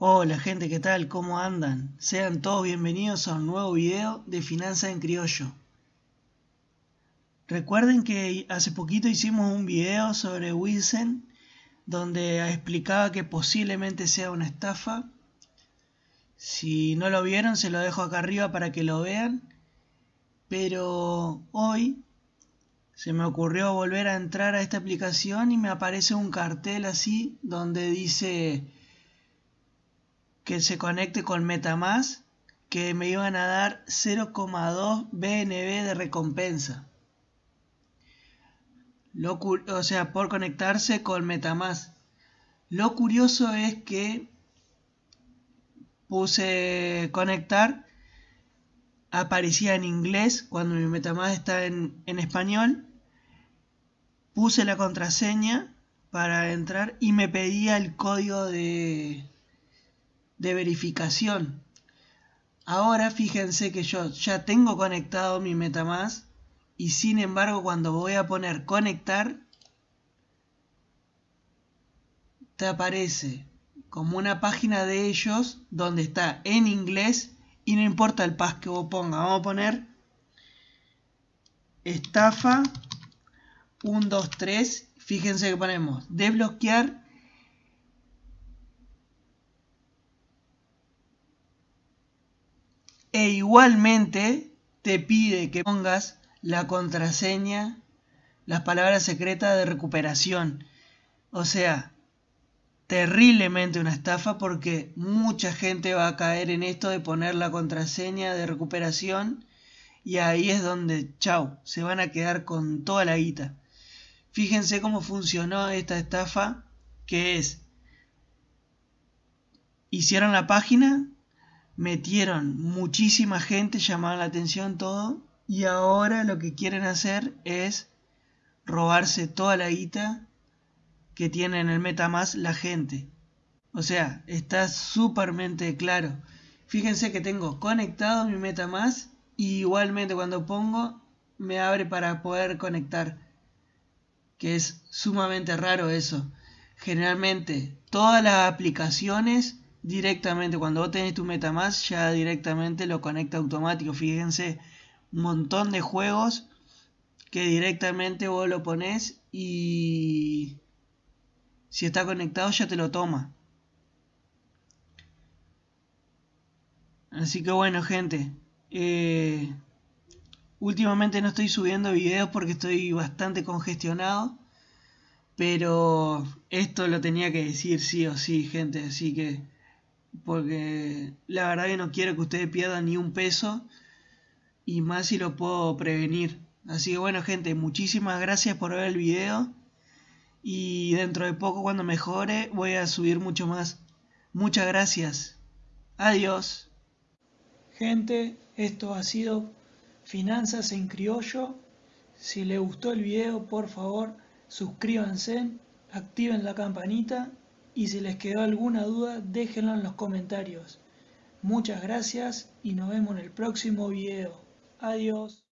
Hola gente, ¿qué tal? ¿Cómo andan? Sean todos bienvenidos a un nuevo video de Finanzas en Criollo. Recuerden que hace poquito hicimos un video sobre Wilson donde explicaba que posiblemente sea una estafa. Si no lo vieron se lo dejo acá arriba para que lo vean. Pero hoy se me ocurrió volver a entrar a esta aplicación y me aparece un cartel así donde dice que se conecte con Metamask que me iban a dar 0,2 BNB de recompensa. Lo, o sea, por conectarse con Metamask. Lo curioso es que puse conectar, aparecía en inglés cuando mi Metamask está en, en español. Puse la contraseña para entrar y me pedía el código de, de verificación. Ahora fíjense que yo ya tengo conectado mi Metamask y sin embargo cuando voy a poner conectar te aparece como una página de ellos donde está en inglés y no importa el pas que vos ponga. Vamos a poner estafa 123. Fíjense que ponemos desbloquear e igualmente te pide que pongas la contraseña, las palabras secretas de recuperación. O sea, terriblemente una estafa porque mucha gente va a caer en esto de poner la contraseña de recuperación y ahí es donde, chao, se van a quedar con toda la guita. Fíjense cómo funcionó esta estafa, que es, hicieron la página, metieron muchísima gente, llamaron la atención todo, y ahora lo que quieren hacer es robarse toda la guita que tiene en el MetaMask la gente. O sea, está súpermente claro. Fíjense que tengo conectado mi MetaMask y igualmente cuando pongo me abre para poder conectar. Que es sumamente raro eso. Generalmente todas las aplicaciones directamente cuando vos tenés tu Metamask ya directamente lo conecta automático. Fíjense, un montón de juegos que directamente vos lo pones y si está conectado ya te lo toma. Así que bueno gente, eh, últimamente no estoy subiendo videos porque estoy bastante congestionado. Pero esto lo tenía que decir sí o sí gente, así que porque la verdad que no quiero que ustedes pierdan ni un peso y más si lo puedo prevenir. Así que bueno gente, muchísimas gracias por ver el video y dentro de poco cuando mejore voy a subir mucho más. Muchas gracias. Adiós. Gente, esto ha sido Finanzas en Criollo. Si les gustó el video, por favor, suscríbanse, activen la campanita y si les quedó alguna duda déjenlo en los comentarios. Muchas gracias y nos vemos en el próximo video. Adiós.